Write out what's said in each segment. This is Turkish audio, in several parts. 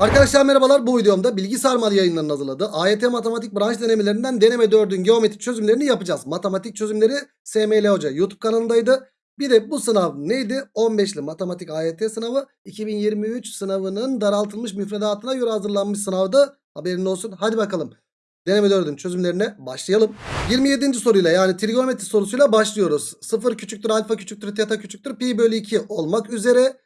Arkadaşlar merhabalar bu videomda Bilgi Sarmal yayınlarının hazırladığı AYT Matematik branş denemelerinden deneme 4'ün geometrik çözümlerini yapacağız. Matematik çözümleri SML Hoca YouTube kanalındaydı. Bir de bu sınav neydi? 15'li matematik AYT sınavı 2023 sınavının daraltılmış müfredatına göre hazırlanmış sınavdı. Haberin olsun. Hadi bakalım. Deneme 4'ün çözümlerine başlayalım. 27. soruyla yani trigonometri sorusuyla başlıyoruz. 0 küçüktür alfa küçüktür teta küçüktür pi bölü 2 olmak üzere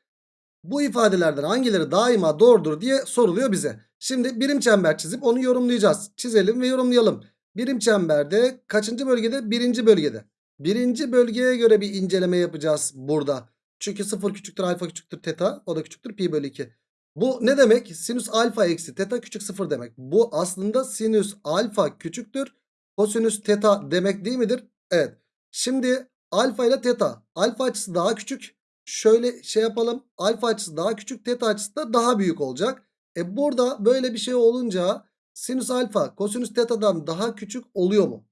bu ifadelerden hangileri daima doğrudur diye soruluyor bize. Şimdi birim çember çizip onu yorumlayacağız. Çizelim ve yorumlayalım. Birim çemberde kaçıncı bölgede? Birinci bölgede. Birinci bölgeye göre bir inceleme yapacağız burada. Çünkü 0 küçüktür alfa küçüktür teta o da küçüktür pi bölü 2. Bu ne demek? Sinüs alfa eksi teta küçük 0 demek. Bu aslında sinüs alfa küçüktür kosinüs teta demek değil midir? Evet. Şimdi alfa ile teta. Alfa açısı daha küçük. Şöyle şey yapalım. Alfa açısı daha küçük. Teta açısı da daha büyük olacak. E burada böyle bir şey olunca sinüs alfa kosinüs teta'dan daha küçük oluyor mu?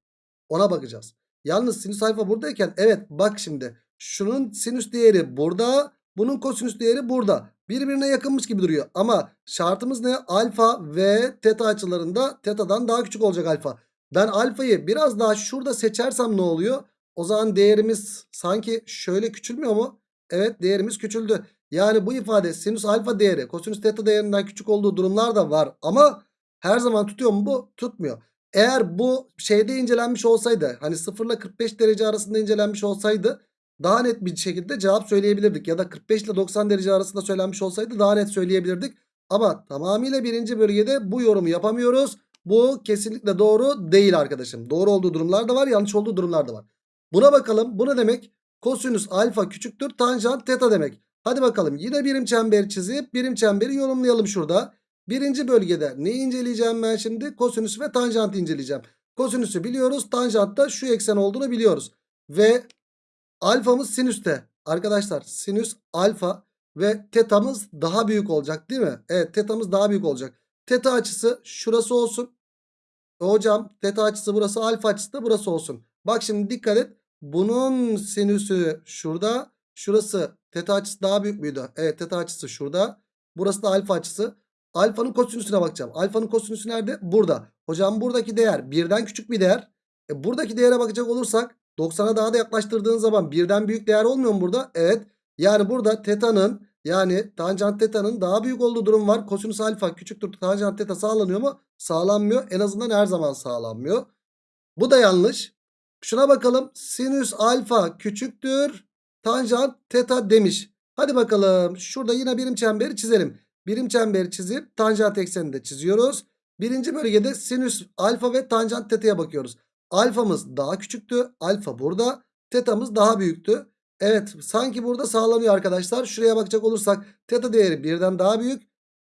Ona bakacağız. Yalnız sinüs alfa buradayken evet bak şimdi. Şunun sinüs değeri burada. Bunun kosinüs değeri burada. Birbirine yakınmış gibi duruyor. Ama şartımız ne? Alfa ve teta açılarında tetadan daha küçük olacak alfa. Ben alfayı biraz daha şurada seçersem ne oluyor? O zaman değerimiz sanki şöyle küçülmüyor mu? Evet değerimiz küçüldü. Yani bu ifade sinüs alfa değeri kosinüs teta değerinden küçük olduğu durumlar da var. Ama her zaman tutuyor mu bu? Tutmuyor. Eğer bu şeyde incelenmiş olsaydı hani 0 ile 45 derece arasında incelenmiş olsaydı daha net bir şekilde cevap söyleyebilirdik. Ya da 45 ile 90 derece arasında söylenmiş olsaydı daha net söyleyebilirdik. Ama tamamıyla birinci bölgede bu yorumu yapamıyoruz. Bu kesinlikle doğru değil arkadaşım. Doğru olduğu durumlar da var yanlış olduğu durumlar da var. Buna bakalım. Bu ne demek? Kosinüs alfa küçüktür tanjant teta demek. Hadi bakalım yine birim çember çizip birim çemberi yorumlayalım şurada. Birinci bölgede neyi inceleyeceğim ben şimdi? Kosinüs ve tanjant inceleyeceğim. Kosinüsü biliyoruz. Tanjantta şu eksen olduğunu biliyoruz. Ve alfamız sinüste. Arkadaşlar sinüs alfa ve tetamız daha büyük olacak değil mi? Evet tetamız daha büyük olacak. Teta açısı şurası olsun. Hocam teta açısı burası alfa açısı da burası olsun. Bak şimdi dikkat et. Bunun sinüsü şurada. Şurası teta açısı daha büyük müydü? Evet teta açısı şurada. Burası da alfa açısı. Alfanın kosinüsüne bakacağım. Alfanın kosinüsü nerede? Burada. Hocam buradaki değer birden küçük bir değer. E buradaki değere bakacak olursak 90'a daha da yaklaştırdığın zaman birden büyük değer olmuyor mu burada? Evet. Yani burada teta'nın yani tanjant teta'nın daha büyük olduğu durum var. Kosinüs alfa küçüktür tanjant teta sağlanıyor mu? Sağlanmıyor. En azından her zaman sağlanmıyor. Bu da yanlış. Şuna bakalım. Sinüs alfa küçüktür. Tanjant teta demiş. Hadi bakalım. Şurada yine birim çemberi çizelim. Birim çemberi çizip tanjant eksenini de çiziyoruz. Birinci bölgede sinüs alfa ve tanjant teta'ya bakıyoruz. Alfamız daha küçüktü. Alfa burada. Teta'mız daha büyüktü. Evet sanki burada sağlanıyor arkadaşlar. Şuraya bakacak olursak teta değeri birden daha büyük.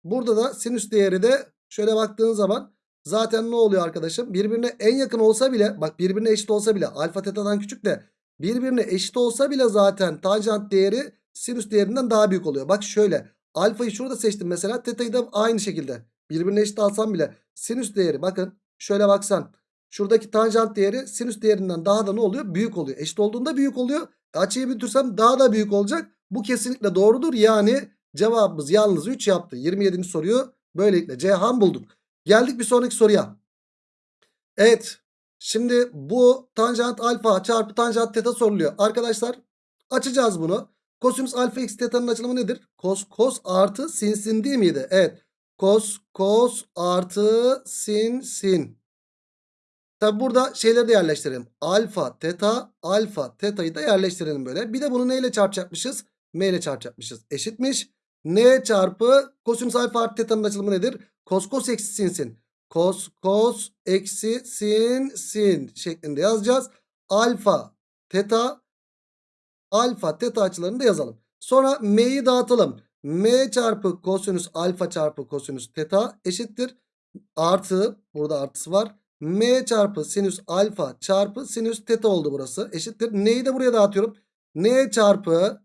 Burada da sinüs değeri de şöyle baktığın zaman zaten ne oluyor arkadaşım? Birbirine en yakın olsa bile bak birbirine eşit olsa bile alfa tetadan küçük de birbirine eşit olsa bile zaten tanjant değeri sinüs değerinden daha büyük oluyor. Bak şöyle alfayı şurada seçtim mesela teta'yı da aynı şekilde birbirine eşit alsam bile sinüs değeri bakın şöyle baksan şuradaki tanjant değeri sinüs değerinden daha da ne oluyor? Büyük oluyor. Eşit olduğunda büyük oluyor. Açıyı büyütürsem daha da büyük olacak. Bu kesinlikle doğrudur. Yani cevabımız yalnız 3 yaptı. 27. soruyu böylelikle Ceyhan bulduk. Geldik bir sonraki soruya. Evet. Şimdi bu tanjant alfa çarpı tanjant teta soruluyor. Arkadaşlar açacağız bunu. Kosinüs alfa x teta'nın açılımı nedir? Kos kos artı sin sin değil miydi? Evet. Kos kos artı sin sin. Tabi burada şeyleri de yerleştirelim. Alfa teta alfa teta'yı da yerleştirelim böyle. Bir de bunu neyle çarpacakmışız? M ile çarpacakmışız. Eşitmiş. N çarpı kosinüs alfa artı teta'nın açılımı nedir? Kos kos eksi sin sin. Kos kos eksi sin sin şeklinde yazacağız. Alfa teta alfa teta açılarını da yazalım. Sonra m'yi dağıtalım. m çarpı kosinüs alfa çarpı kosinüs teta eşittir. Artı burada artısı var. m çarpı sinüs alfa çarpı sinüs teta oldu burası. Eşittir. N'yi de buraya dağıtıyorum. n çarpı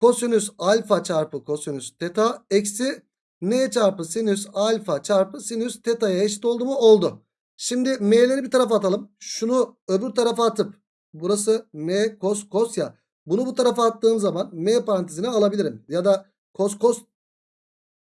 kosinüs alfa çarpı kosinüs teta eksi n çarpı sinüs alfa çarpı sinüs teta'ya eşit oldu mu? Oldu. Şimdi m'leri bir tarafa atalım. Şunu öbür tarafa atıp burası m kos kos ya. Bunu bu tarafa attığım zaman m parantezine alabilirim. Ya da kos kos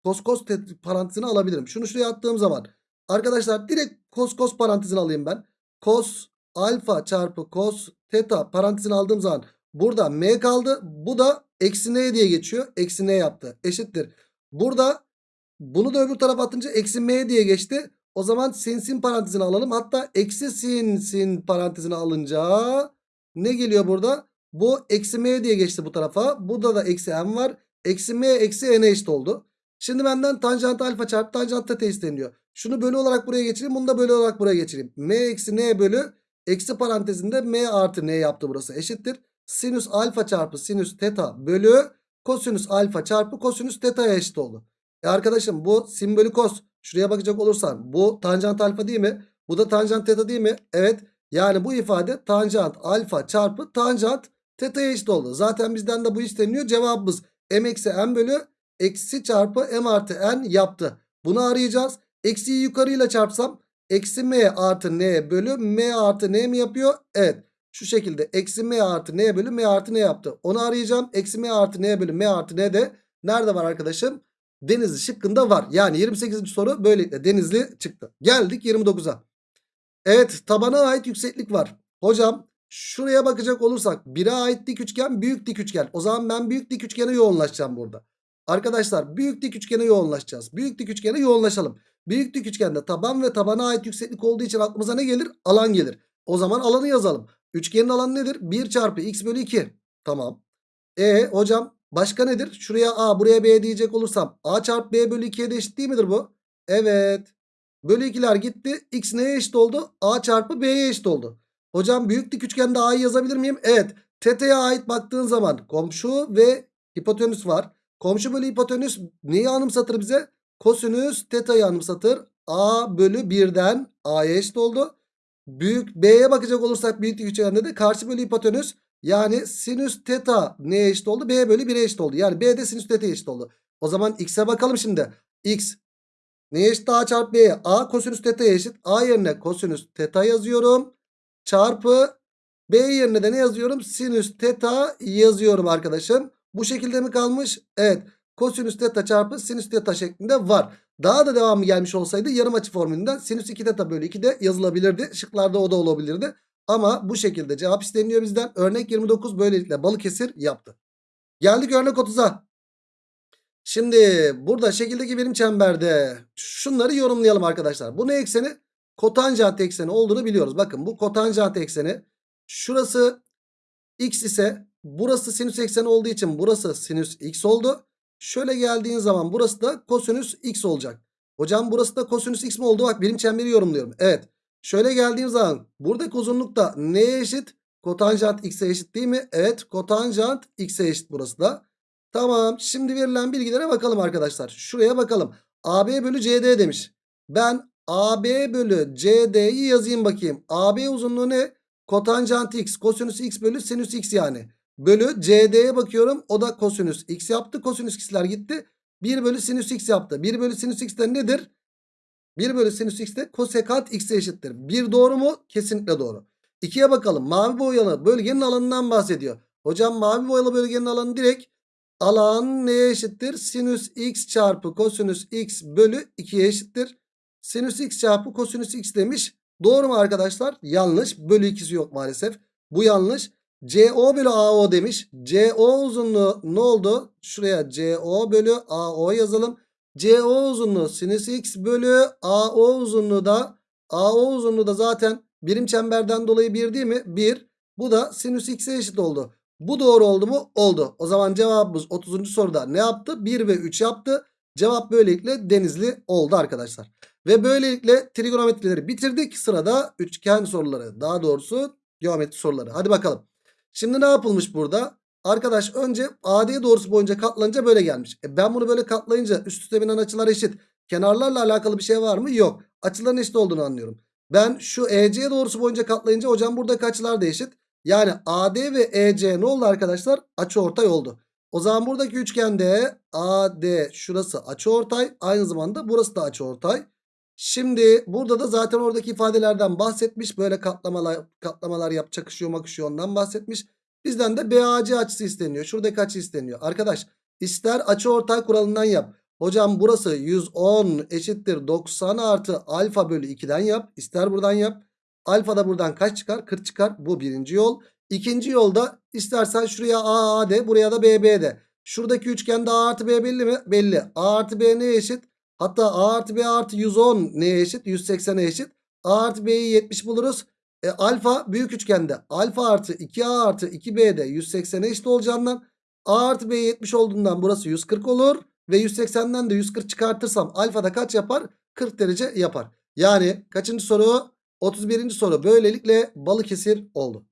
Kos kos te- parantezini alabilirim. Şunu şuraya attığım zaman arkadaşlar direkt kos kos parantezini alayım ben. Kos alfa çarpı kos teta parantezini aldığım zaman burada m kaldı. Bu da eksi n diye geçiyor. Eksi n yaptı. Eşittir. Burada bunu da öbür tarafa atınca eksi m diye geçti. O zaman sin sin parantezini alalım. Hatta eksi sin sin parantezini alınca ne geliyor burada? Bu eksi m diye geçti bu tarafa. Burada da eksi m var. Eksi m eksi n eşit oldu. Şimdi benden tanjant alfa çarpı tanjant teta isteniyor. Şunu bölü olarak buraya geçireyim. Bunu da bölü olarak buraya geçireyim. m eksi n bölü eksi parantezinde m artı n yaptı burası. Eşittir. Sinüs alfa çarpı sinüs teta bölü kosinüs alfa çarpı kosinüs teta'ya eşit oldu. E arkadaşım bu sin bölü kos. Şuraya bakacak olursan bu tanjant alfa değil mi? Bu da tanjant teta değil mi? Evet. Yani bu ifade tanjant alfa çarpı tanjant teta'ya eşit oldu. Zaten bizden de bu isteniyor. Cevabımız m eksi n bölü eksi çarpı m artı n yaptı. Bunu arayacağız. Eksiyi yukarıyla çarpsam eksi m artı n bölü m artı n mi yapıyor? Evet. Şu şekilde eksi m artı n bölü m artı n yaptı. Onu arayacağım. Eksi m artı n bölü m artı n de nerede var arkadaşım? Denizli şıkkında var. Yani 28. soru böylelikle Denizli çıktı. Geldik 29'a. Evet tabana ait yükseklik var. Hocam şuraya bakacak olursak 1'e ait dik üçgen büyük dik üçgen. O zaman ben büyük dik üçgene yoğunlaşacağım burada. Arkadaşlar büyük dik üçgene yoğunlaşacağız. Büyük dik üçgene yoğunlaşalım. Büyük dik üçgende taban ve tabana ait yükseklik olduğu için aklımıza ne gelir? Alan gelir. O zaman alanı yazalım. Üçgenin alanı nedir? 1 çarpı x bölü 2. Tamam. E hocam başka nedir? Şuraya a buraya b diyecek olursam a çarpı b bölü 2'ye de eşit değil midir bu? Evet. Bölü 2'ler gitti. X neye eşit oldu? A çarpı B'ye eşit oldu. Hocam büyük dik üçgende A'yı yazabilir miyim? Evet. Teta'ya ait baktığın zaman komşu ve hipotenüs var. Komşu bölü hipotenüs neyi anımsatır bize? Kosinüs teta'yı anımsatır. A bölü 1'den A'ya eşit oldu. Büyük B'ye bakacak olursak büyük dik üçgende de karşı bölü hipotenüs yani sinüs teta neye eşit oldu? B bölü 1'e eşit oldu. Yani B de sinüs teta'ya eşit oldu. O zaman x'e bakalım şimdi. x Neye eşit A çarpı B'ye? A kosinüs teta'ya eşit. A yerine kosinüs teta yazıyorum. Çarpı B yerine de ne yazıyorum? Sinüs teta yazıyorum arkadaşım. Bu şekilde mi kalmış? Evet. Kosinüs teta çarpı sinüs teta şeklinde var. Daha da devamı gelmiş olsaydı yarım açı formülünden sinüs 2 teta bölü 2 de yazılabilirdi. Şıklarda o da olabilirdi. Ama bu şekilde cevap isteniyor bizden. Örnek 29 böylelikle Balıkesir yaptı. Geldik örnek 30'a. Şimdi burada şekildeki birim çemberde şunları yorumlayalım arkadaşlar. Bu ne ekseni? Kotanjant ekseni olduğunu biliyoruz. Bakın bu kotanjant ekseni. Şurası x ise burası sinüs ekseni olduğu için burası sinüs x oldu. Şöyle geldiğin zaman burası da kosinüs x olacak. Hocam burası da kosinüs x mi oldu? Bak birim çemberi yorumluyorum. Evet. Şöyle geldiğim zaman buradaki uzunluk da neye eşit? Kotanjant x'e eşit değil mi? Evet kotanjant x'e eşit burası da. Tamam şimdi verilen bilgilere bakalım arkadaşlar. Şuraya bakalım. AB bölü CD demiş. Ben AB bölü CD'yi yazayım bakayım. AB uzunluğu ne? Kotanjant x kosinüs x bölü sinüs x yani. Bölü CD'ye bakıyorum. O da kosinüs x yaptı. Kosinüs x'ler gitti. 1 bölü sinüs x yaptı. 1 bölü sinüs x de nedir? 1 bölü sinüs x de kosekant x'e eşittir. 1 doğru mu? Kesinlikle doğru. 2'ye bakalım. Mavi boyalı bölgenin alanından bahsediyor. Hocam mavi boyalı bölgenin alanı direkt alan neye eşittir? Sinüs x çarpı kosinüs x bölü 2'ye eşittir. Sinüs x çarpı kosinüs x demiş. Doğru mu arkadaşlar? Yanlış. Bölü ikisi yok maalesef. Bu yanlış. CO bölü AO demiş. CO uzunluğu ne oldu? Şuraya CO bölü AO yazalım. CO uzunluğu sinüs x bölü AO uzunluğu da AO uzunluğu da zaten birim çemberden dolayı 1 değil mi? 1. Bu da sinüs x'e eşit oldu. Bu doğru oldu mu? Oldu. O zaman cevabımız 30. soruda ne yaptı? 1 ve 3 yaptı. Cevap böylelikle denizli oldu arkadaşlar. Ve böylelikle trigonometrileri bitirdik. Sırada üçgen soruları. Daha doğrusu geometri soruları. Hadi bakalım. Şimdi ne yapılmış burada? Arkadaş önce AD doğrusu boyunca katlanınca böyle gelmiş. E ben bunu böyle katlayınca üst üste binen açılar eşit. Kenarlarla alakalı bir şey var mı? Yok. Açıların eşit olduğunu anlıyorum. Ben şu EC doğrusu boyunca katlayınca hocam buradaki açılar da eşit. Yani AD ve EC ne oldu arkadaşlar? Açıortay oldu. O zaman buradaki üçgende AD şurası açıortay. Aynı zamanda burası da açıortay. Şimdi burada da zaten oradaki ifadelerden bahsetmiş. Böyle katlamalar katlamalar yap çakışıyor makışıyor ondan bahsetmiş. Bizden de BAC açısı isteniyor. Şuradaki açı isteniyor. Arkadaş ister açıortay kuralından yap. Hocam burası 110 eşittir 90 artı alfa bölü 2'den yap. İster buradan yap. Alfa da buradan kaç çıkar? 40 çıkar. Bu birinci yol. İkinci yolda istersen şuraya A, A de buraya da B, B de. Şuradaki üçgende A artı B belli mi? Belli. A artı B neye eşit? Hatta A artı B artı 110 neye eşit? 180'e eşit. A artı B'yi 70 buluruz. E, alfa büyük üçgende. Alfa artı 2A artı 2B de 180'e eşit olacağından A artı B 70 olduğundan burası 140 olur. Ve 180'den de 140 çıkartırsam alfa da kaç yapar? 40 derece yapar. Yani kaçıncı soru? 31. soru. Böylelikle Balıkesir oldu.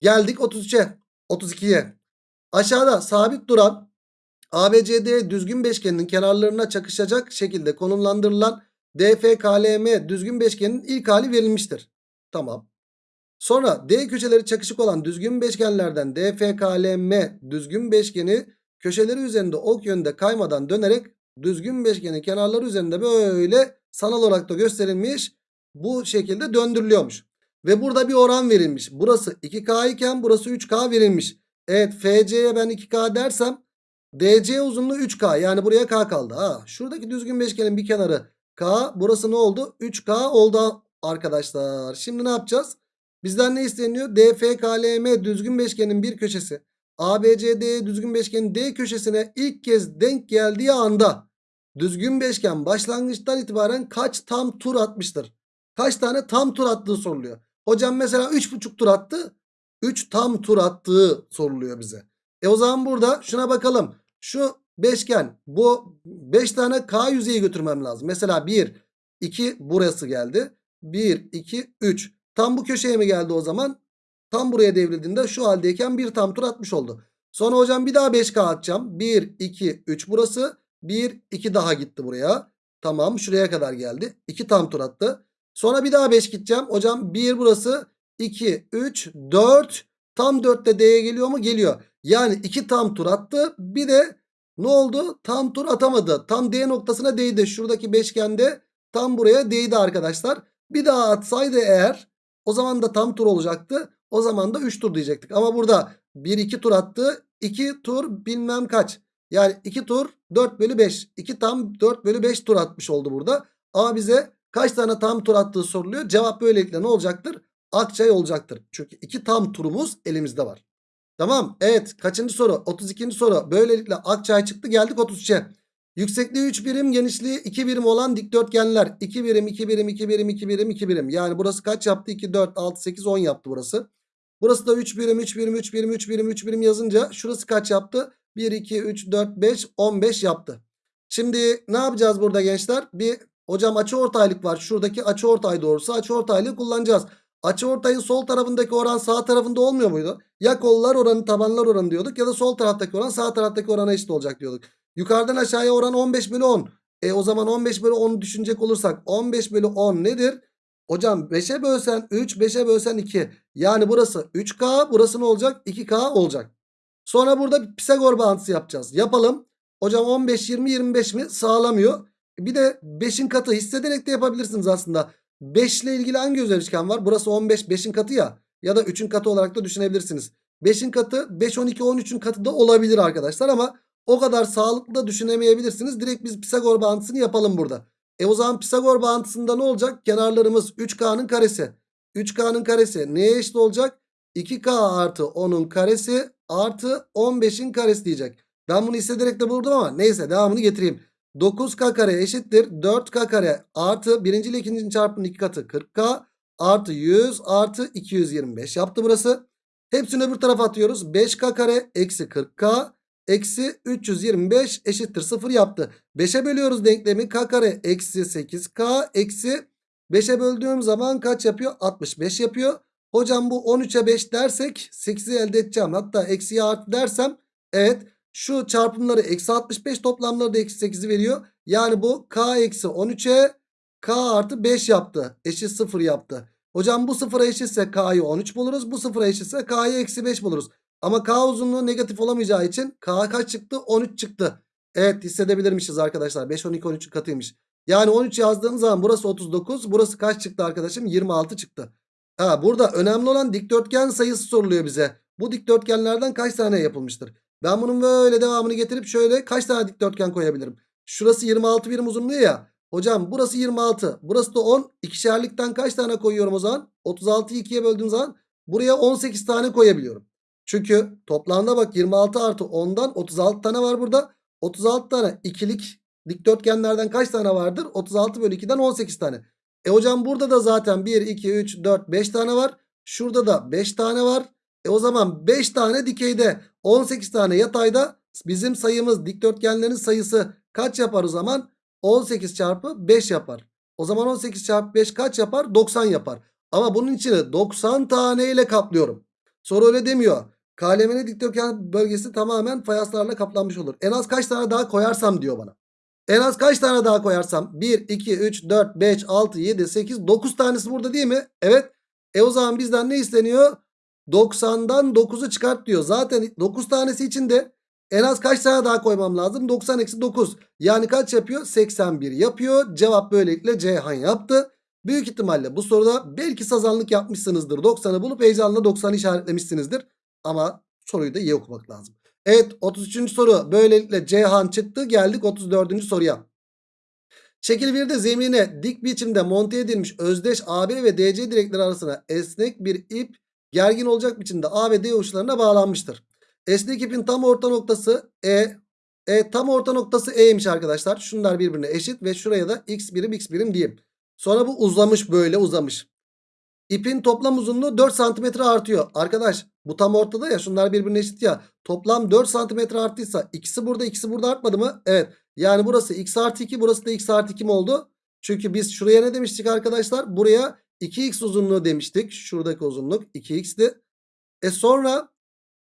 Geldik 33'e. 32'ye. Aşağıda sabit duran ABCD düzgün beşgeninin kenarlarına çakışacak şekilde konumlandırılan DFKLM düzgün beşgenin ilk hali verilmiştir. Tamam. Sonra D köşeleri çakışık olan düzgün beşgenlerden DFKLM düzgün beşgeni köşeleri üzerinde ok yönde kaymadan dönerek düzgün beşgenin kenarları üzerinde böyle sanal olarak da gösterilmiş bu şekilde döndürülüyormuş. Ve burada bir oran verilmiş. Burası 2K iken burası 3K verilmiş. Evet FC'ye ben 2K dersem DC uzunluğu 3K yani buraya K kaldı. Ha, şuradaki düzgün beşgenin bir kenarı K burası ne oldu? 3K oldu arkadaşlar. Şimdi ne yapacağız? Bizden ne isteniyor? DFKLM düzgün beşgenin bir köşesi ABCD düzgün beşgenin D köşesine ilk kez denk geldiği anda düzgün beşgen başlangıçtan itibaren kaç tam tur atmıştır? Kaç tane tam tur attığı soruluyor. Hocam mesela 3,5 tur attı. 3 tam tur attığı soruluyor bize. E o zaman burada şuna bakalım. Şu beşgen bu 5 tane K yüzeyi götürmem lazım. Mesela 1, 2 burası geldi. 1, 2, 3. Tam bu köşeye mi geldi o zaman? Tam buraya devrildiğinde şu haldeyken bir tam tur atmış oldu. Sonra hocam bir daha 5K atacağım. 1, 2, 3 burası. 1, 2 daha gitti buraya. Tamam şuraya kadar geldi. 2 tam tur attı. Sonra bir daha 5 gideceğim. Hocam 1 burası. 2, 3, 4. Tam 4 de D'ye geliyor mu? Geliyor. Yani 2 tam tur attı. Bir de ne oldu? Tam tur atamadı. Tam D noktasına değdi. Şuradaki beşgende tam buraya değdi arkadaşlar. Bir daha atsaydı eğer o zaman da tam tur olacaktı. O zaman da 3 tur diyecektik. Ama burada 1-2 tur attı. 2 tur bilmem kaç. Yani 2 tur 4 bölü 5. 2 tam 4 bölü 5 tur atmış oldu burada. Ama bize kaç tane tam tur attığı soruluyor. Cevap böylelikle ne olacaktır? Akçay olacaktır. Çünkü 2 tam turumuz elimizde var. Tamam. Evet. Kaçıncı soru? 32. soru. Böylelikle Akçay çıktı. Geldik 33'e. Yüksekliği 3 birim, genişliği 2 birim olan dikdörtgenler. 2 birim, 2 birim, 2 birim, 2 birim, 2 birim. Yani burası kaç yaptı? 2, 4, 6, 8, 10 yaptı burası. Burası da 3 birim 3 birim 3 birim 3 birim 3 birim yazınca şurası kaç yaptı? 1 2 3 4 5 15 yaptı. Şimdi ne yapacağız burada gençler? Bir hocam açıortaylık var. Şuradaki açıortay doğrusu açıortaylığı kullanacağız. Açıortayın sol tarafındaki oran sağ tarafında olmuyor muydu? Ya kollar oranı tabanlar oranı diyorduk ya da sol taraftaki oran sağ taraftaki orana eşit olacak diyorduk. Yukarıdan aşağıya oran 15 bölü 10. E o zaman 15 bölü 10'u düşünecek olursak 15 bölü 10 nedir? Hocam 5'e bölsen 3 5'e bölsen 2. Yani burası 3K burası ne olacak? 2K olacak. Sonra burada bir Pisagor bağıntısı yapacağız. Yapalım. Hocam 15 20 25 mi? Sağlamıyor. Bir de 5'in katı hissederek de yapabilirsiniz aslında. 5 ile ilgili hangi özel var? Burası 15 5'in katı ya. Ya da 3'ün katı olarak da düşünebilirsiniz. 5'in katı 5 12 13'ün katı da olabilir arkadaşlar ama o kadar sağlıklı da düşünemeyebilirsiniz. Direkt biz Pisagor bağıntısını yapalım burada. E o zaman Pisagor bağıntısında ne olacak? Kenarlarımız 3K'nın karesi. 3K'nın karesi neye eşit olacak? 2K artı 10'un karesi artı 15'in karesi diyecek. Ben bunu hissederek de buldum ama neyse devamını getireyim. 9K kare eşittir 4K kare artı birinci ile ikincinin çarpımının iki katı 40K artı 100 artı 225 yaptı burası. Hepsini öbür tarafa atıyoruz. 5K kare eksi 40K eksi 325 eşittir 0 yaptı. 5'e bölüyoruz denklemi k kare eksi 8k eksi 5'e böldüğüm zaman kaç yapıyor? 65 yapıyor. Hocam bu 13'e 5 dersek 8'i elde edeceğim. Hatta eksiye artı dersem evet şu çarpımları eksi 65 toplamları da eksi 8'i veriyor. Yani bu k eksi 13'e k artı 5 yaptı. Eşit 0 yaptı. Hocam bu sıfıra eşitse k'yı 13 buluruz. Bu sıfıra eşitse k'yı eksi 5 buluruz. Ama K uzunluğu negatif olamayacağı için K kaç çıktı? 13 çıktı. Evet hissedebilirmişiz arkadaşlar. 5, 12, 13'ün katıymış. Yani 13 yazdığımız zaman burası 39. Burası kaç çıktı arkadaşım? 26 çıktı. Ha, burada önemli olan dikdörtgen sayısı soruluyor bize. Bu dikdörtgenlerden kaç tane yapılmıştır? Ben bunun böyle devamını getirip şöyle kaç tane dikdörtgen koyabilirim? Şurası 26 birim uzunluğu ya. Hocam burası 26. Burası da 10. İkişerlikten kaç tane koyuyorum o zaman? 36'yı 2'ye böldüğüm zaman buraya 18 tane koyabiliyorum. Çünkü toplamda bak 26 artı 10'dan 36 tane var burada. 36 tane ikilik dikdörtgenlerden kaç tane vardır? 36 bölü 2'den 18 tane. E hocam burada da zaten 1, 2, 3, 4, 5 tane var. Şurada da 5 tane var. E o zaman 5 tane dikeyde 18 tane yatayda bizim sayımız dikdörtgenlerin sayısı kaç yapar o zaman? 18 çarpı 5 yapar. O zaman 18 çarpı 5 kaç yapar? 90 yapar. Ama bunun içini 90 tane ile kaplıyorum. Soru öyle demiyor. KLM'nin dikdörtgen bölgesi tamamen fayanslarla kaplanmış olur. En az kaç tane daha koyarsam diyor bana. En az kaç tane daha koyarsam? 1, 2, 3, 4, 5, 6, 7, 8, 9 tanesi burada değil mi? Evet. E o zaman bizden ne isteniyor? 90'dan 9'u çıkart diyor. Zaten 9 tanesi için de en az kaç tane daha koymam lazım? 90 eksi 9. Yani kaç yapıyor? 81 yapıyor. Cevap böylelikle Ceyhan yaptı. Büyük ihtimalle bu soruda belki sazanlık yapmışsınızdır. 90'ı bulup heyecanla 90'ı işaretlemişsinizdir. Ama soruyu da iyi okumak lazım. Evet 33. soru böylelikle Ceyhan çıktı. Geldik 34. soruya. Şekil 1'de zemine dik biçimde monte edilmiş özdeş AB ve DC direkleri arasına esnek bir ip gergin olacak biçimde A ve D uçlarına bağlanmıştır. Esnek ipin tam orta noktası E. E tam orta noktası E'ymiş arkadaşlar. Şunlar birbirine eşit ve şuraya da x birim x birim diyeyim. Sonra bu uzamış böyle uzamış. İpin toplam uzunluğu 4 santimetre artıyor. Arkadaş bu tam ortada ya şunlar birbirine eşit ya. Toplam 4 santimetre arttıysa ikisi burada ikisi burada artmadı mı? Evet. Yani burası x artı 2 burası da x artı 2 mi oldu? Çünkü biz şuraya ne demiştik arkadaşlar? Buraya 2x uzunluğu demiştik. Şuradaki uzunluk 2x'ti. E sonra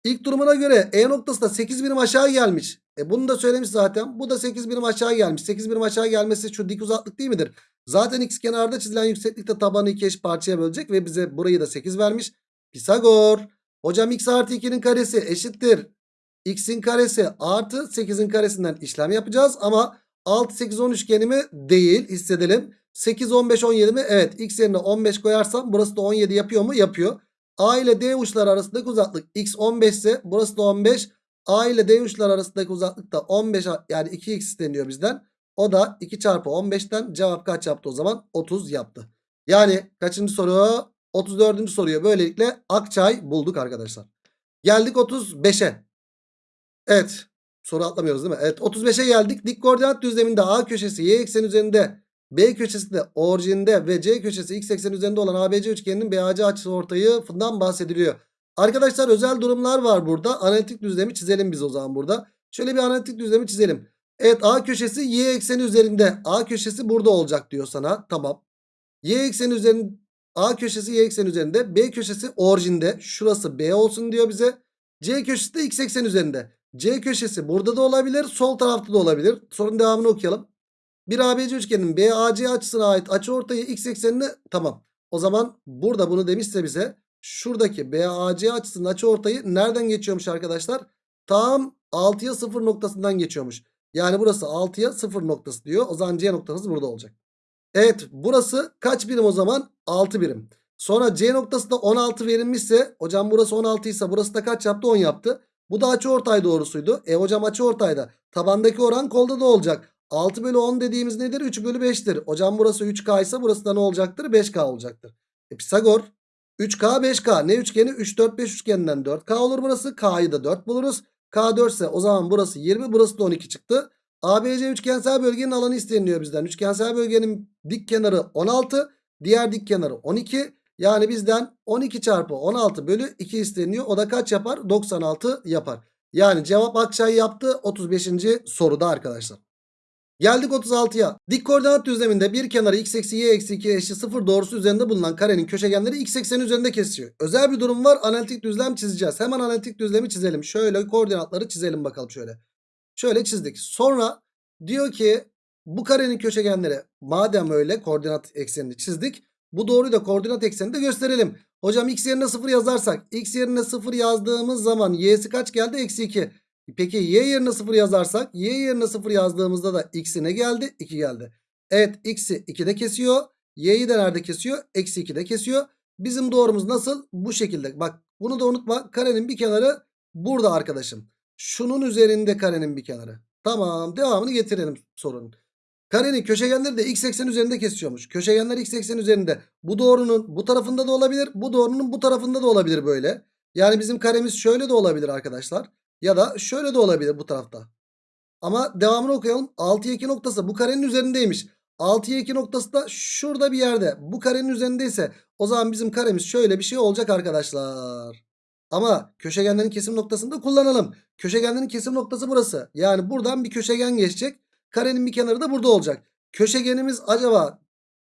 ilk durumuna göre E noktası da 8 birim aşağı gelmiş. E bunu da söylemiş zaten. Bu da 8 birim aşağı gelmiş. 8 birim aşağı gelmesi şu dik uzaklık değil midir? Zaten x kenarda çizilen yükseklikte tabanı iki eş parçaya bölecek ve bize burayı da 8 vermiş. Pisagor. Hocam x artı 2'nin karesi eşittir. x'in karesi artı 8'in karesinden işlem yapacağız. Ama 6, 8, 10 üçgeni mi? Değil. Hissedelim. 8, 15, 17 mi? Evet. X yerine 15 koyarsam burası da 17 yapıyor mu? Yapıyor. A ile D uçları arasındaki uzaklık x 15 ise burası da 15. A ile D uçları arasındaki uzaklık da 15 yani 2x isteniyor bizden. O da 2 çarpı 15'ten cevap kaç yaptı o zaman? 30 yaptı. Yani kaçıncı soru? 34. soruyu böylelikle Akçay bulduk arkadaşlar. Geldik 35'e. Evet. Soru atlamıyoruz değil mi? Evet 35'e geldik. Dik koordinat düzleminde A köşesi y ekseni üzerinde B köşesi de orijinde ve C köşesi x ekseni üzerinde olan ABC üçgeninin BAC açısı ortayından bahsediliyor. Arkadaşlar özel durumlar var burada. Analitik düzlemi çizelim biz o zaman burada. Şöyle bir analitik düzlemi çizelim. Evet A köşesi y ekseni üzerinde. A köşesi burada olacak diyor sana. Tamam. Y ekseni üzerinde A köşesi y ekseni üzerinde. B köşesi orijinde. Şurası B olsun diyor bize. C köşesi de x ekseni üzerinde. C köşesi burada da olabilir. Sol tarafta da olabilir. Sorunun devamını okuyalım. Bir ABC üçgenin BAC açısına ait açıortayı x eksenini tamam. O zaman burada bunu demişse bize şuradaki BAC açısının açıortayı nereden geçiyormuş arkadaşlar? Tam 6'ya 0 noktasından geçiyormuş. Yani burası 6'ya 0 noktası diyor. O zaman C noktamız burada olacak. Evet burası kaç birim o zaman? 6 birim. Sonra C noktası da 16 verilmişse hocam burası 16 ise burası da kaç yaptı? 10 yaptı. Bu da açıortay doğrusuydu. E hocam açıortayda tabandaki oran kolda da olacak. 6 bölü 10 dediğimiz nedir? 3 bölü 5'tir. Hocam burası 3K ise burası da ne olacaktır? 5K olacaktır. E Pisagor 3K 5K ne üçgeni? 3 4 5 üçgeninden 4K olur burası. K'yı da 4 buluruz. K 4 ise o zaman burası 20 burası da 12 çıktı. ABC üçgensel bölgenin alanı isteniliyor bizden. Üçgensel bölgenin dik kenarı 16 diğer dik kenarı 12. Yani bizden 12 çarpı 16 bölü 2 isteniyor. O da kaç yapar? 96 yapar. Yani cevap Akçay yaptı 35. soruda arkadaşlar. Geldik 36'ya. Dik koordinat düzleminde bir kenarı x eksi y eksi 2 eşit 0 doğrusu üzerinde bulunan karenin köşegenleri x ekseni üzerinde kesiyor. Özel bir durum var. Analitik düzlem çizeceğiz. Hemen analitik düzlemi çizelim. Şöyle koordinatları çizelim bakalım şöyle. Şöyle çizdik. Sonra diyor ki bu karenin köşegenleri madem öyle koordinat eksenini çizdik. Bu doğruyu da koordinat ekseninde gösterelim. Hocam x yerine 0 yazarsak x yerine 0 yazdığımız zaman y'si kaç geldi? Eksi 2. Peki y yerine 0 yazarsak y yerine 0 yazdığımızda da x'i ne geldi? 2 geldi. Evet x'i 2'de kesiyor. Y'yi de nerede kesiyor? Eksi 2'de kesiyor. Bizim doğrumuz nasıl? Bu şekilde. Bak bunu da unutma. Karenin bir kenarı burada arkadaşım. Şunun üzerinde karenin bir kenarı. Tamam devamını getirelim sorunun. Karenin köşegenleri de x eksen üzerinde kesiyormuş. Köşegenler x eksen üzerinde. Bu doğrunun bu tarafında da olabilir. Bu doğrunun bu tarafında da olabilir böyle. Yani bizim karemiz şöyle de olabilir arkadaşlar. Ya da şöyle de olabilir bu tarafta. Ama devamını okuyalım. 6'ya 2 noktası bu karenin üzerindeymiş. 6'ya 2 noktası da şurada bir yerde. Bu karenin üzerindeyse o zaman bizim karemiz şöyle bir şey olacak arkadaşlar. Ama köşegenlerin kesim noktasını da kullanalım. Köşegenlerin kesim noktası burası. Yani buradan bir köşegen geçecek. Karenin bir kenarı da burada olacak. Köşegenimiz acaba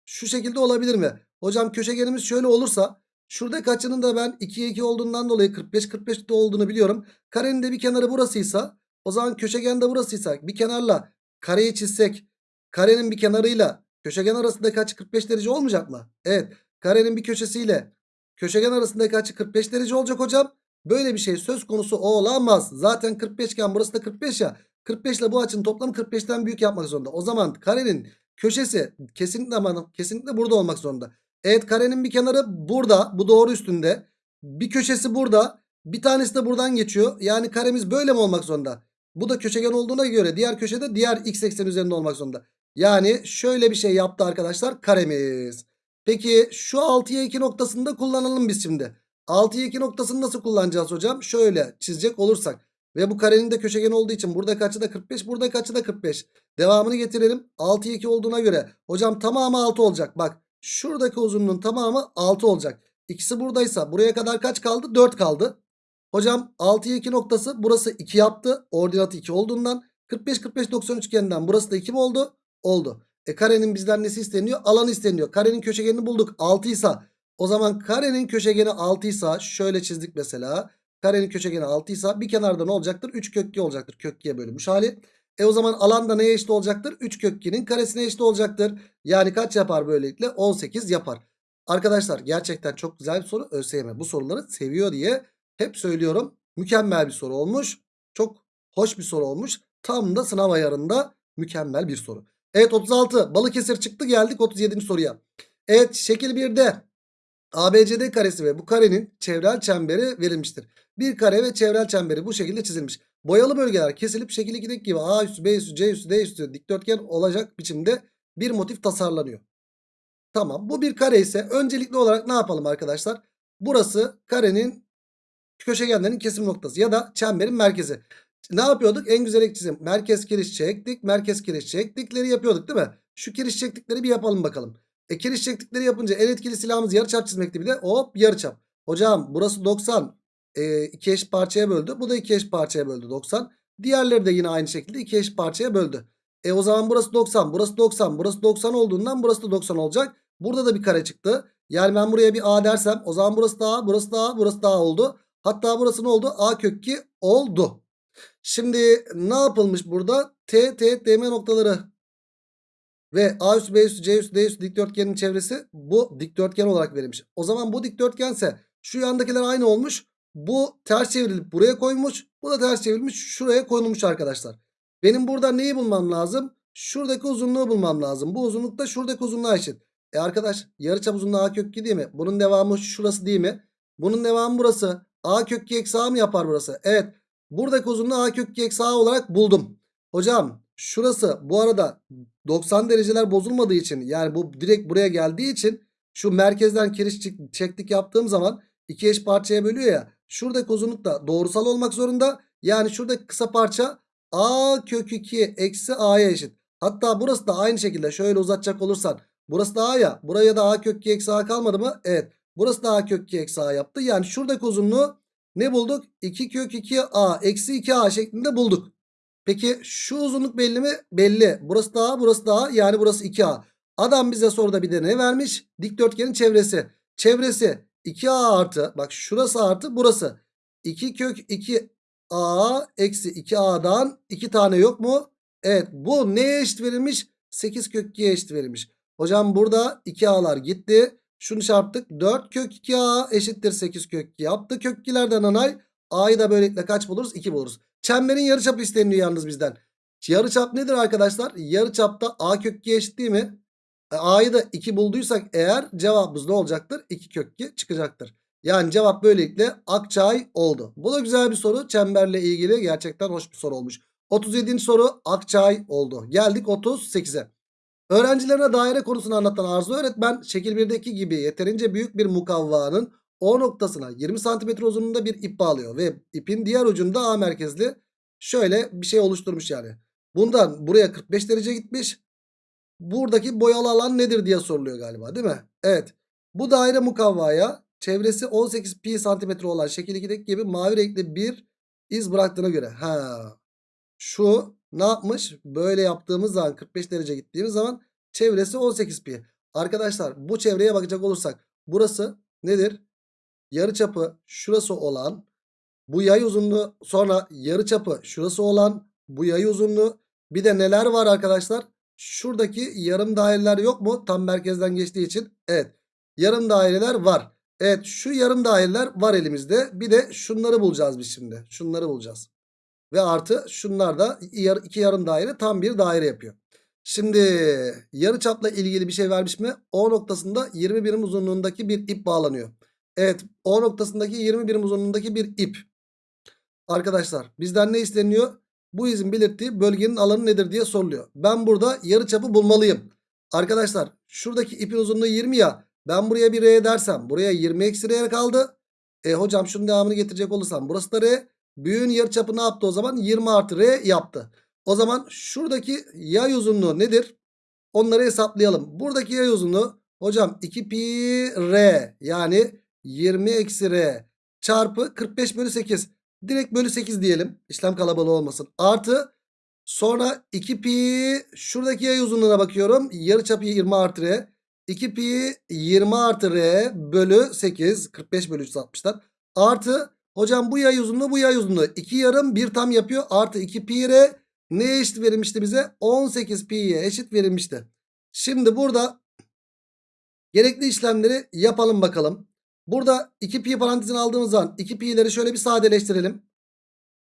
şu şekilde olabilir mi? Hocam köşegenimiz şöyle olursa şurada kaçının da ben 2'ye 2 olduğundan dolayı 45 45'te olduğunu biliyorum. Karenin de bir kenarı burasıysa o zaman köşegen de burasıysa bir kenarla kareyi çizsek karenin bir kenarıyla köşegen arasındaki açı 45 derece olmayacak mı? Evet. Karenin bir köşesiyle köşegen arasındaki açı 45 derece olacak hocam. Böyle bir şey söz konusu olamaz. Zaten 45 iken burası da 45 ya. 45 ile bu açının toplamı 45'ten büyük yapmak zorunda. O zaman karenin köşesi kesinlikle kesinlikle burada olmak zorunda. Evet karenin bir kenarı burada. Bu doğru üstünde. Bir köşesi burada. Bir tanesi de buradan geçiyor. Yani karemiz böyle mi olmak zorunda? Bu da köşegen olduğuna göre diğer köşede diğer x eksen üzerinde olmak zorunda. Yani şöyle bir şey yaptı arkadaşlar karemiz. Peki şu 6'ya 2 noktasını da kullanalım biz şimdi. 6'ya 2 noktasını nasıl kullanacağız hocam? Şöyle çizecek olursak. Ve bu karenin de köşegen olduğu için buradaki açı da 45 buradaki açı da 45. Devamını getirelim. 6'ya 2 olduğuna göre hocam tamamı 6 olacak. Bak şuradaki uzunluğun tamamı 6 olacak. İkisi buradaysa buraya kadar kaç kaldı? 4 kaldı. Hocam 6'ya 2 noktası burası 2 yaptı. Ordinatı 2 olduğundan 45 45 90 üçgeninden burası da 2 mi oldu? Oldu. E karenin bizden nesi isteniyor? Alanı isteniyor. Karenin köşegenini bulduk. 6 ise o zaman karenin köşegeni 6 ise şöyle çizdik mesela. Karenin köşegeni 6 ise bir kenarda ne olacaktır? 3 kök 2 olacaktır. Kök 2'ye bölünmüş hali. E o zaman alan da neye eşit olacaktır? 3 kök 2'nin karesine eşit olacaktır. Yani kaç yapar böylelikle? 18 yapar. Arkadaşlar gerçekten çok güzel bir soru. ÖSYM bu soruları seviyor diye hep söylüyorum. Mükemmel bir soru olmuş. Çok hoş bir soru olmuş. Tam da sınav ayarında mükemmel bir soru. Evet 36 Balıkesir çıktı geldik 37. soruya. Evet şekil 1'de ABCD karesi ve bu karenin çevrel çemberi verilmiştir. Bir kare ve çevrel çemberi bu şekilde çizilmiş. Boyalı bölgeler kesilip şekil 2'deki gibi A üstü B üstü C üstü D üstü dikdörtgen olacak biçimde bir motif tasarlanıyor. Tamam bu bir kare ise öncelikli olarak ne yapalım arkadaşlar? Burası karenin köşegenlerin kesim noktası ya da çemberin merkezi. Ne yapıyorduk? En güzel ek çizim. Merkez kiriş çektik. Merkez kiriş çektikleri yapıyorduk değil mi? Şu kiriş çektikleri bir yapalım bakalım. E kiriş çektikleri yapınca en etkili silahımız yarıçap çizmekti bir de. Hop yarıçap. Hocam burası 90. E, eş parçaya böldü. Bu da iki eş parçaya böldü 90. Diğerleri de yine aynı şekilde iki eş parçaya böldü. E o zaman burası 90. Burası 90. Burası 90 olduğundan burası da 90 olacak. Burada da bir kare çıktı. Yani ben buraya bir A dersem o zaman burası da A, burası da A, burası da A oldu. Hatta burası ne oldu? A kök 2 oldu. Şimdi ne yapılmış burada? T, T, DM noktaları ve A üstü, B üstü, C üstü, D üstü dikdörtgenin çevresi bu dikdörtgen olarak verilmiş. O zaman bu dikdörtgense şu yandakiler aynı olmuş. Bu ters çevrilip buraya koymuş. Bu da ters çevrilmiş şuraya konulmuş arkadaşlar. Benim burada neyi bulmam lazım? Şuradaki uzunluğu bulmam lazım. Bu uzunluk da şuradaki uzunluğa eşit. E arkadaş yarıçap uzunluğu A kök 2 değil mi? Bunun devamı şurası değil mi? Bunun devamı burası. A kök 2 eksi A mı yapar burası? Evet. Buradaki uzunluğu A kök 2 eksi A olarak buldum. Hocam şurası bu arada 90 dereceler bozulmadığı için yani bu direkt buraya geldiği için şu merkezden kiriş çektik yaptığım zaman iki eş parçaya bölüyor ya. Şuradaki uzunluk da doğrusal olmak zorunda. Yani şuradaki kısa parça A kök 2 eksi A'ya eşit. Hatta burası da aynı şekilde şöyle uzatacak olursan. Burası da A ya. Buraya da A kök 2 eksi A kalmadı mı? Evet. Burası da A kök 2 eksi A yaptı. Yani şuradaki uzunluğu ne bulduk? 2 kök 2A eksi 2A şeklinde bulduk. Peki şu uzunluk belli mi? Belli. Burası da A burası da A yani burası 2A. Adam bize soruda bir de ne vermiş? Dikdörtgenin çevresi. Çevresi 2A artı bak şurası artı burası. 2 kök 2A eksi 2A'dan 2 tane yok mu? Evet bu neye eşit verilmiş? 8 kök 2'ye eşit verilmiş. Hocam burada 2A'lar gitti. Şunu çarptık. 4 kök 2A eşittir 8 kök 2 yaptı. Kök 2'lerden anay. A'yı da böylelikle kaç buluruz? 2 buluruz. Çemberin yarıçapı isteniyor yalnız bizden. Yarıçap nedir arkadaşlar? Yarıçapta A kök 2 eşit değil mi? A'yı da 2 bulduysak eğer cevabımız ne olacaktır? 2 kök 2 çıkacaktır. Yani cevap böylelikle Akçay oldu. Bu da güzel bir soru. Çemberle ilgili gerçekten hoş bir soru olmuş. 37. soru Akçay oldu. Geldik 38'e. Öğrencilerine daire konusunu anlatan Arzu öğretmen şekil 1'deki gibi yeterince büyük bir mukavvanın O noktasına 20 cm uzunluğunda bir ip bağlıyor ve ipin diğer ucunda A merkezli şöyle bir şey oluşturmuş yani. Bundan buraya 45 derece gitmiş. Buradaki boyalı alan nedir diye soruluyor galiba değil mi? Evet. Bu daire mukavvaya çevresi 18 pi santimetre olan şekil 2'deki gibi mavi renkli bir iz bıraktığına göre. Ha. Şu ne yapmış? Böyle yaptığımız zaman 45 derece gittiğimiz zaman çevresi 18 pi. Arkadaşlar bu çevreye bakacak olursak burası nedir? Yarıçapı şurası olan bu yay uzunluğu sonra yarıçapı şurası olan bu yay uzunluğu bir de neler var arkadaşlar? Şuradaki yarım daireler yok mu? Tam merkezden geçtiği için. Evet. Yarım daireler var. Evet şu yarım daireler var elimizde. Bir de şunları bulacağız biz şimdi. Şunları bulacağız. Ve artı şunlar da iki yarım daire tam bir daire yapıyor. Şimdi yarıçapla ilgili bir şey vermiş mi? O noktasında 20 birim uzunluğundaki bir ip bağlanıyor. Evet O noktasındaki 20 birim uzunluğundaki bir ip. Arkadaşlar bizden ne isteniyor? Bu izin belirttiği bölgenin alanı nedir diye soruluyor. Ben burada yarıçapı bulmalıyım. Arkadaşlar şuradaki ipin uzunluğu 20 ya. Ben buraya bir R dersem buraya 20 eksi R kaldı. E hocam şunun devamını getirecek olursam burası da R. Büyüğün yarıçapı ne yaptı o zaman? 20 artı R yaptı. O zaman şuradaki yay uzunluğu nedir? Onları hesaplayalım. Buradaki yay uzunluğu hocam 2 pi R yani 20 eksi R çarpı 45 bölü 8. Direkt bölü 8 diyelim. İşlem kalabalığı olmasın. Artı sonra 2 pi şuradaki yay uzunluğuna bakıyorum. Yarıçapı 20 artı R. 2 pi 20 artı R bölü 8. 45 bölü 360'dan. Artı hocam bu yay uzunluğu bu yay uzunluğu. 2 yarım 1 tam yapıyor. Artı 2 pi R neye eşit verilmişti bize? 18 pi'ye eşit verilmişti. Şimdi burada gerekli işlemleri yapalım bakalım. Burada 2 pi parantezini aldığımız zaman 2 pi'leri şöyle bir sadeleştirelim.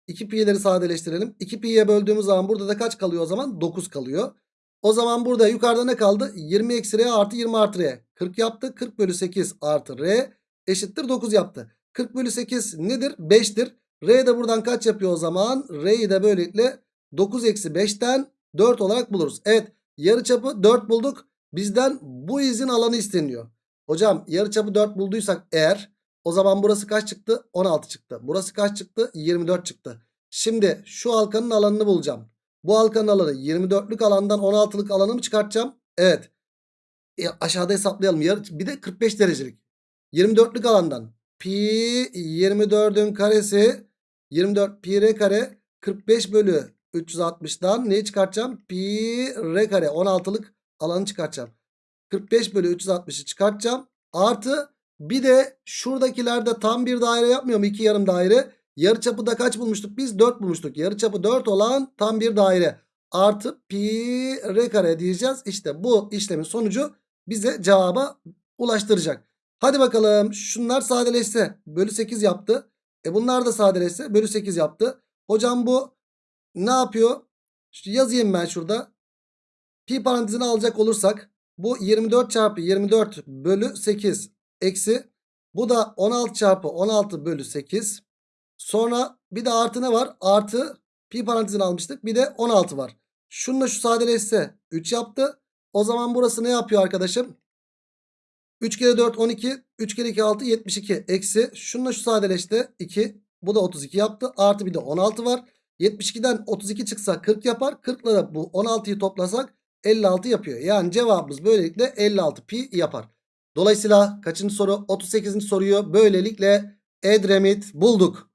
2 pi'leri sadeleştirelim. 2 pi'ye böldüğümüz zaman burada da kaç kalıyor o zaman? 9 kalıyor. O zaman burada yukarıda ne kaldı? 20 eksi r artı 20 artı r. 40 yaptı. 40 bölü 8 artı r eşittir 9 yaptı. 40 bölü 8 nedir? 5'tir. R de buradan kaç yapıyor o zaman? R'yi de böylelikle 9 eksi 5'ten 4 olarak buluruz. Evet yarıçapı 4 bulduk. Bizden bu izin alanı isteniyor. Hocam yarıçapı 4 bulduysak eğer o zaman burası kaç çıktı? 16 çıktı. Burası kaç çıktı? 24 çıktı. Şimdi şu halkanın alanını bulacağım. Bu halkanın alanı 24'lük alandan 16'lık alanı mı çıkartacağım? Evet. E, aşağıda hesaplayalım. Bir de 45 derecelik. 24'lük alandan pi 24'ün karesi 24 pi r kare 45 bölü 360'dan neyi çıkartacağım? Pi r kare 16'lık alanı çıkartacağım. 45 bölü 360'ı çıkartacağım. Artı bir de şuradakilerde tam bir daire yapmıyor mu? İki yarım daire. Yarıçapı da kaç bulmuştuk? Biz 4 bulmuştuk. Yarıçapı 4 olan tam bir daire. Artı pi r kare diyeceğiz. İşte bu işlemin sonucu bize cevaba ulaştıracak. Hadi bakalım şunlar sadeleşse bölü 8 yaptı. E bunlar da sadeleşse bölü 8 yaptı. Hocam bu ne yapıyor? Şu yazayım ben şurada. Pi parantezini alacak olursak bu 24 çarpı 24 bölü 8 eksi bu da 16 çarpı 16 bölü 8. Sonra bir de artı ne var? Artı pi parantezini almıştık. Bir de 16 var. Şununla şu sadeleşse 3 yaptı. O zaman burası ne yapıyor arkadaşım? 3 kere 4 12. 3 kere 2 6 72. Eksi şununla şu sadeleşti 2. Bu da 32 yaptı. Artı bir de 16 var. 72'den 32 çıksa 40 yapar. 40 ile bu 16'yı toplasak 56 yapıyor. Yani cevabımız böylelikle 56 pi yapar. Dolayısıyla kaçıncı soru? 38. soruyu böylelikle Edremit bulduk.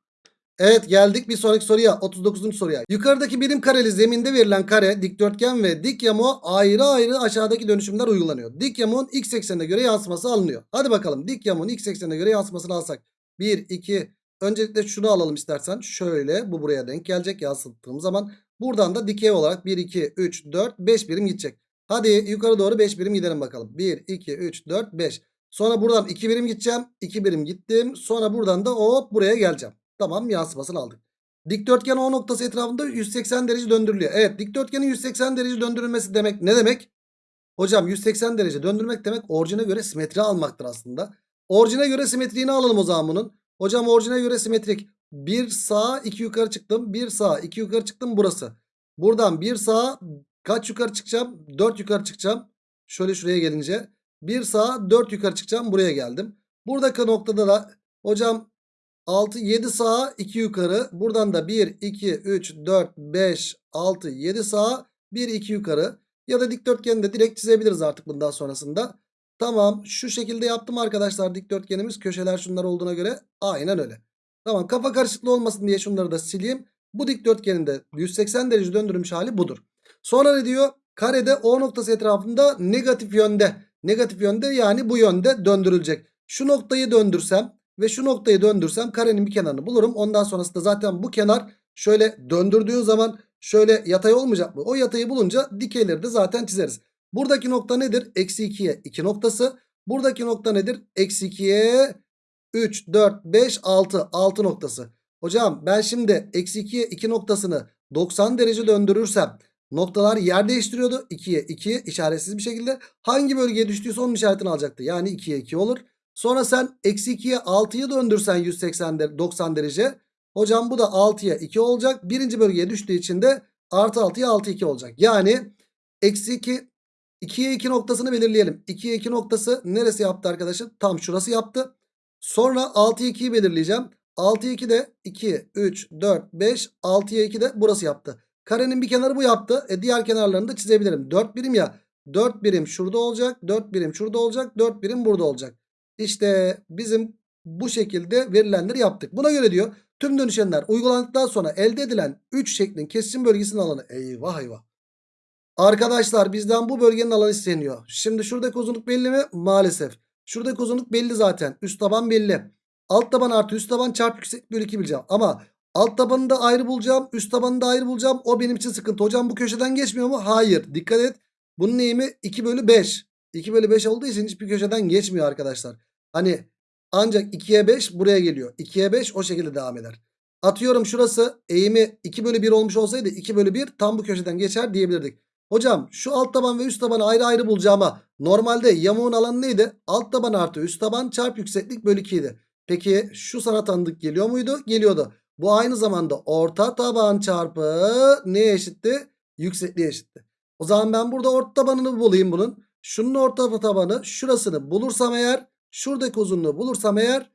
Evet geldik bir sonraki soruya 39. soruya. Yukarıdaki birim kareli zeminde verilen kare, dikdörtgen ve dik yamuğa ayrı ayrı aşağıdaki dönüşümler uygulanıyor. Dik yamuğun x eksenine göre yansıması alınıyor. Hadi bakalım dik yamuğun x eksenine göre yansımasını alsak. 1, 2, öncelikle şunu alalım istersen. Şöyle bu buraya denk gelecek yansıttığım zaman. Buradan da dikey olarak 1, 2, 3, 4, 5 birim gidecek. Hadi yukarı doğru 5 birim gidelim bakalım. 1, 2, 3, 4, 5. Sonra buradan 2 birim gideceğim. 2 birim gittim. Sonra buradan da hop buraya geleceğim. Tamam yansımasını aldık. Dikdörtgen O noktası etrafında 180 derece döndürülüyor. Evet dikdörtgenin 180 derece döndürülmesi demek ne demek? Hocam 180 derece döndürmek demek orijine göre simetri almaktır aslında. Orijine göre simetriğini alalım o zaman bunun. Hocam orijine göre simetrik. Bir sağa iki yukarı çıktım. Bir sağa iki yukarı çıktım burası. Buradan bir sağa kaç yukarı çıkacağım? 4 yukarı çıkacağım. Şöyle şuraya gelince. Bir sağa 4 yukarı çıkacağım. Buraya geldim. Buradaki noktada da hocam 6 7 sağa 2 yukarı. Buradan da 1 2 3 4 5 6 7 sağa 1 2 yukarı. Ya da dikdörtgeni de direkt çizebiliriz artık bundan sonrasında. Tamam şu şekilde yaptım arkadaşlar dikdörtgenimiz. Köşeler şunlar olduğuna göre aynen öyle. Tamam kafa karışıklığı olmasın diye şunları da sileyim. Bu dikdörtgenin de 180 derece döndürülmüş hali budur. Sonra ne diyor? Karede O noktası etrafında negatif yönde. Negatif yönde yani bu yönde döndürülecek. Şu noktayı döndürsem ve şu noktayı döndürsem karenin bir kenarını bulurum. Ondan sonrasında zaten bu kenar şöyle döndürdüğün zaman şöyle yatay olmayacak mı? O yatayı bulunca dikeyleri de zaten çizeriz. Buradaki nokta nedir? Eksi 2'ye 2 noktası. Buradaki nokta nedir? Eksi 2'ye 3, 4, 5, 6. 6 noktası. Hocam ben şimdi eksi 2'ye 2 noktasını 90 derece döndürürsem noktalar yer değiştiriyordu. 2'ye 2 işaretsiz bir şekilde. Hangi bölgeye düştüyse onun işaretini alacaktı. Yani 2'ye 2 olur. Sonra sen eksi 2'ye 6'yı döndürsen 180 der 90 derece. Hocam bu da 6'ya 2 olacak. Birinci bölgeye düştüğü için de artı 6'ya 6 2 olacak. Yani eksi 2 2'ye 2 noktasını belirleyelim. 2'ye 2 noktası neresi yaptı arkadaşım? Tam şurası yaptı. Sonra 6'ya 2'yi belirleyeceğim. 6'ya 2 de 2, 3, 4, 5, 6'ya 2 de burası yaptı. Karenin bir kenarı bu yaptı. E diğer kenarlarını da çizebilirim. 4 birim ya. 4 birim şurada olacak. 4 birim şurada olacak. 4 birim burada olacak. İşte bizim bu şekilde verilenleri yaptık. Buna göre diyor tüm dönüşenler uygulandıktan sonra elde edilen 3 şeklin kesişim bölgesinin alanı. Eyvah eyvah. Arkadaşlar bizden bu bölgenin alanı isteniyor. Şimdi şuradaki uzunluk belli mi? Maalesef. Şuradaki uzunluk belli zaten. Üst taban belli. Alt taban artı üst taban çarpı yüksek bölü 2 bileceğim. Ama alt tabanını da ayrı bulacağım. Üst tabanını da ayrı bulacağım. O benim için sıkıntı. Hocam bu köşeden geçmiyor mu? Hayır. Dikkat et. Bunun neyimi? 2 bölü 5. 2 bölü 5 olduğu için hiçbir köşeden geçmiyor arkadaşlar. Hani ancak 2'ye 5 buraya geliyor. 2'ye 5 o şekilde devam eder. Atıyorum şurası eğimi 2 bölü 1 olmuş olsaydı 2 bölü 1 tam bu köşeden geçer diyebilirdik. Hocam şu alt taban ve üst tabanı ayrı ayrı bulacağıma normalde yamuğun alanı neydi? Alt taban artı üst taban çarpı yükseklik bölü 2 idi. Peki şu sana tanıdık geliyor muydu? Geliyordu. Bu aynı zamanda orta taban çarpı neye eşitti? Yüksekliğe eşitti. O zaman ben burada orta tabanını bulayım bunun. Şunun orta tabanı şurasını bulursam eğer şuradaki uzunluğu bulursam eğer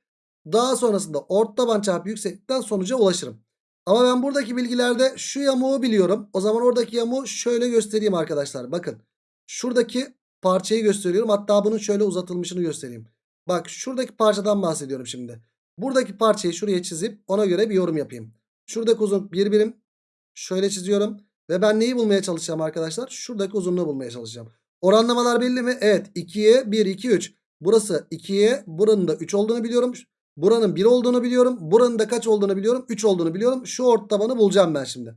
daha sonrasında orta taban çarpı yükseklikten sonuca ulaşırım. Ama ben buradaki bilgilerde şu yamuğu biliyorum. O zaman oradaki yamuğu şöyle göstereyim arkadaşlar. Bakın şuradaki parçayı gösteriyorum. Hatta bunun şöyle uzatılmışını göstereyim. Bak şuradaki parçadan bahsediyorum şimdi. Buradaki parçayı şuraya çizip ona göre bir yorum yapayım. Şuradaki uzunluk bir birim. Şöyle çiziyorum. Ve ben neyi bulmaya çalışacağım arkadaşlar? Şuradaki uzunluğu bulmaya çalışacağım. Oranlamalar belli mi? Evet. 2'ye 1, 2, 3. Burası 2'ye buranın da 3 olduğunu biliyorum. Buranın 1 olduğunu biliyorum. Buranın da kaç olduğunu biliyorum? 3 olduğunu biliyorum. Şu orta tabanı bulacağım ben şimdi.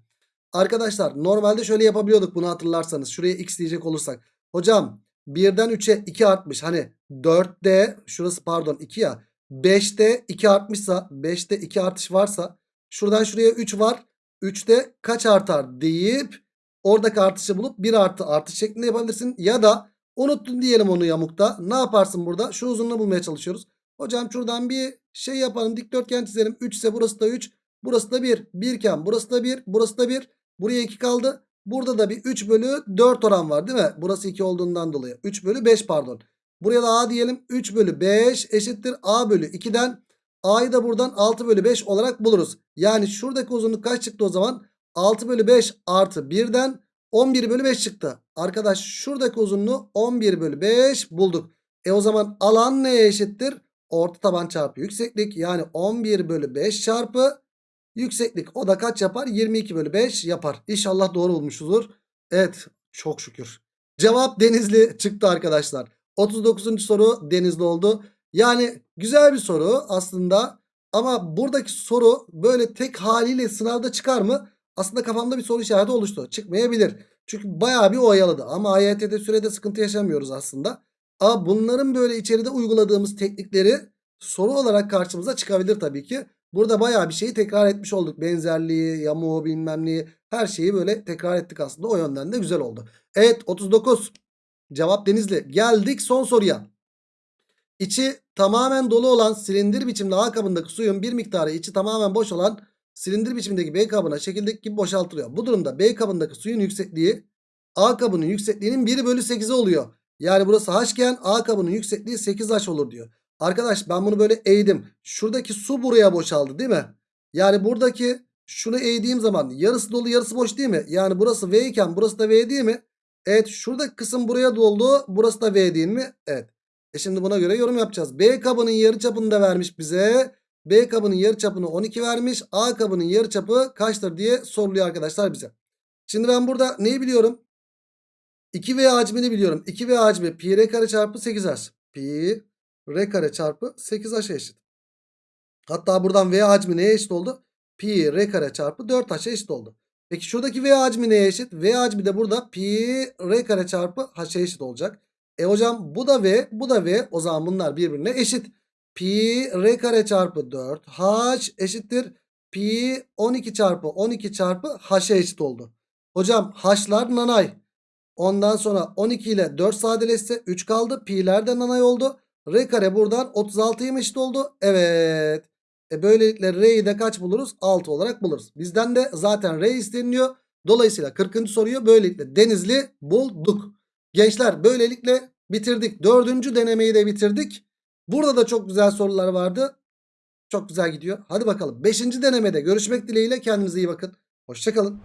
Arkadaşlar normalde şöyle yapabiliyorduk bunu hatırlarsanız. Şuraya x diyecek olursak. Hocam 1'den 3'e 2 artmış. Hani 4'te şurası pardon 2 ya. 5'te 2 artmışsa 5'te 2 artış varsa şuradan şuraya 3 var. 3'te kaç artar deyip oradaki artışı bulup 1 artı artış şeklinde yapabilirsin. Ya da unuttun diyelim onu yamukta. Ne yaparsın burada? Şu uzunluğu bulmaya çalışıyoruz. Hocam şuradan bir şey yapalım. Dikdörtgen çizelim. 3 ise burası da 3. Burası da 1. 1 iken burası da 1. Burası da 1. Buraya 2 kaldı. Burada da bir 3 bölü 4 oran var değil mi? Burası 2 olduğundan dolayı. 3 bölü 5 pardon. Buraya da A diyelim. 3 bölü 5 eşittir A bölü 2'den. A'yı da buradan 6 bölü 5 olarak buluruz. Yani şuradaki uzunluk kaç çıktı o zaman? 6 bölü 5 artı 1'den 11 bölü 5 çıktı. Arkadaş şuradaki uzunluğu 11 bölü 5 bulduk. E o zaman alan neye eşittir? Orta taban çarpı yükseklik yani 11 bölü 5 çarpı yükseklik. O da kaç yapar? 22 bölü 5 yapar. İnşallah doğru bulmuşuzdur. Evet çok şükür. Cevap Denizli çıktı arkadaşlar. 39. soru Denizli oldu. Yani güzel bir soru aslında. Ama buradaki soru böyle tek haliyle sınavda çıkar mı? Aslında kafamda bir soru işareti oluştu. Çıkmayabilir. Çünkü bayağı bir oyaladı. Ama AYT'de sürede sıkıntı yaşamıyoruz aslında. Ama bunların böyle içeride uyguladığımız teknikleri soru olarak karşımıza çıkabilir tabii ki. Burada bayağı bir şeyi tekrar etmiş olduk. Benzerliği, yamuğu bilmem neyi her şeyi böyle tekrar ettik aslında. O yönden de güzel oldu. Evet 39. Cevap Denizli. Geldik son soruya. İçi tamamen dolu olan silindir biçimli A kabındaki suyun bir miktarı içi tamamen boş olan silindir biçimindeki B kabına şekildeki gibi boşaltılıyor. Bu durumda B kabındaki suyun yüksekliği A kabının yüksekliğinin 1 bölü 8'i oluyor. Yani burası H iken A kabının yüksekliği 8H olur diyor. Arkadaş ben bunu böyle eğdim. Şuradaki su buraya boşaldı değil mi? Yani buradaki şunu eğdiğim zaman yarısı dolu yarısı boş değil mi? Yani burası V iken burası da V değil mi? Evet şuradaki kısım buraya doldu. Burası da V değil mi? Evet. E şimdi buna göre yorum yapacağız. B kabının yarıçapını da vermiş bize. B kabının yarıçapını 12 vermiş. A kabının yarıçapı kaçtır diye soruluyor arkadaşlar bize. Şimdi ben burada neyi biliyorum? 2V hacmini biliyorum. 2V hacmi pi r kare çarpı 8h. Pi r kare çarpı 8h eşit. Hatta buradan V hacmi neye eşit oldu? Pi r kare çarpı 4h'e eşit oldu. Peki şuradaki V hacmi neye eşit? V hacmi de burada pi r kare çarpı h'e eşit olacak. E hocam bu da V bu da V. O zaman bunlar birbirine eşit. Pi r kare çarpı 4 h eşittir. Pi 12 çarpı 12 çarpı h'e eşit oldu. Hocam h'lar nanay. Ondan sonra 12 ile 4 sadeleşse 3 kaldı. Pi'ler de nanay oldu. R kare buradan 36'ya eşit oldu? Evet. E böylelikle R'yi de kaç buluruz? 6 olarak buluruz. Bizden de zaten R isteniliyor. Dolayısıyla 40. soruyu böylelikle Denizli bulduk. Gençler böylelikle bitirdik. Dördüncü denemeyi de bitirdik. Burada da çok güzel sorular vardı. Çok güzel gidiyor. Hadi bakalım. Beşinci denemede görüşmek dileğiyle kendinize iyi bakın. Hoşçakalın.